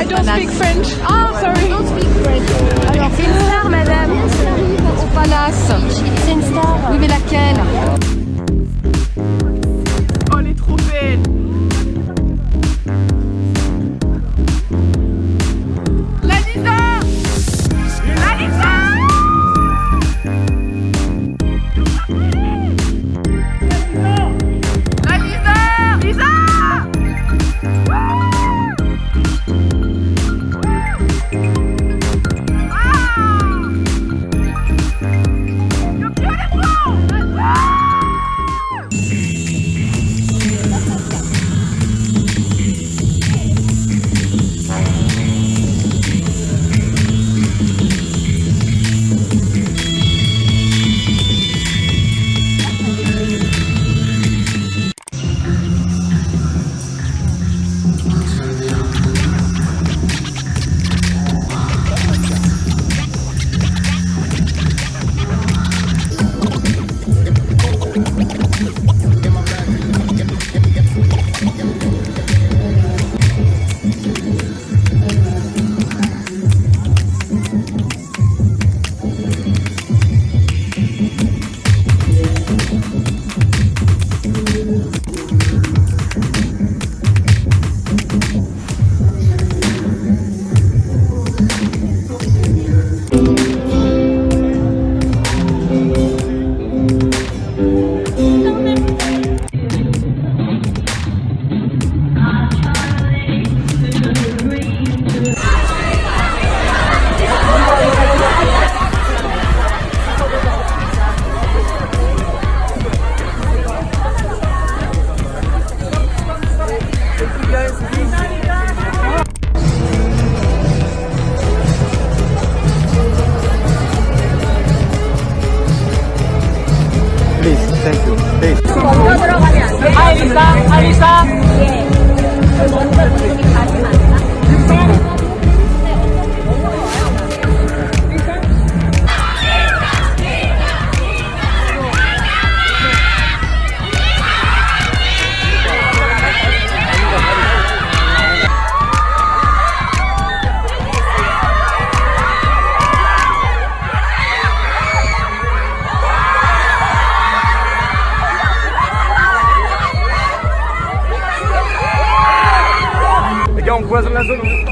I don't speak French. Ah, oh, sorry. I don't speak French. 알리사 알리사 예. 감사합니다.